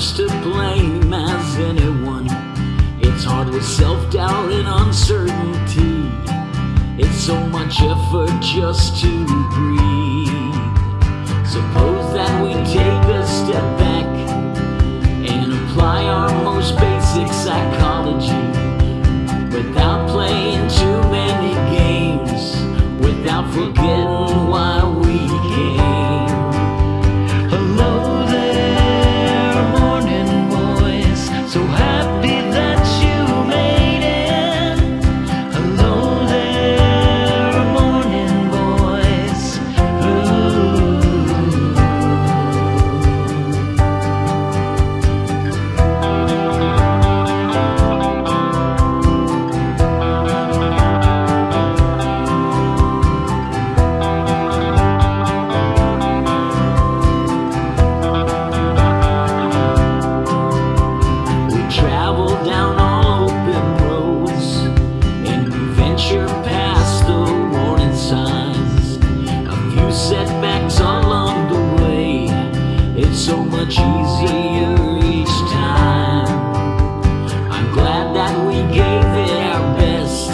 much to blame as anyone. It's hard with self doubt and uncertainty. It's so much effort just to breathe. Suppose that we take a step back and apply our most basic psychology without playing too many games, without forgetting so much easier each time. I'm glad that we gave it our best.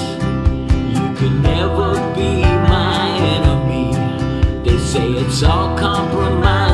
You could never be my enemy. They say it's all compromise.